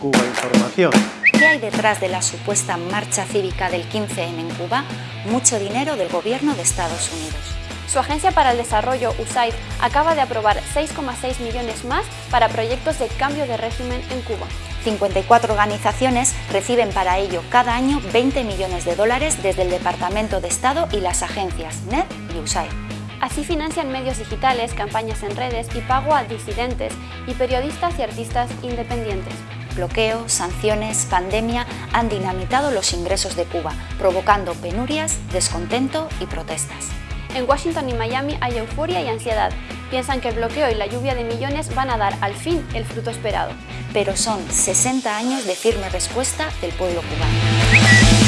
Cuba Información. ¿Qué hay detrás de la supuesta marcha cívica del 15N en Cuba? Mucho dinero del gobierno de Estados Unidos. Su agencia para el desarrollo, USAID, acaba de aprobar 6,6 millones más para proyectos de cambio de régimen en Cuba. 54 organizaciones reciben para ello cada año 20 millones de dólares desde el Departamento de Estado y las agencias NED y USAID. Así financian medios digitales, campañas en redes y pago a disidentes y periodistas y artistas independientes. Bloqueo, sanciones, pandemia han dinamitado los ingresos de Cuba, provocando penurias, descontento y protestas. En Washington y Miami hay euforia y ansiedad. Piensan que el bloqueo y la lluvia de millones van a dar al fin el fruto esperado. Pero son 60 años de firme respuesta del pueblo cubano.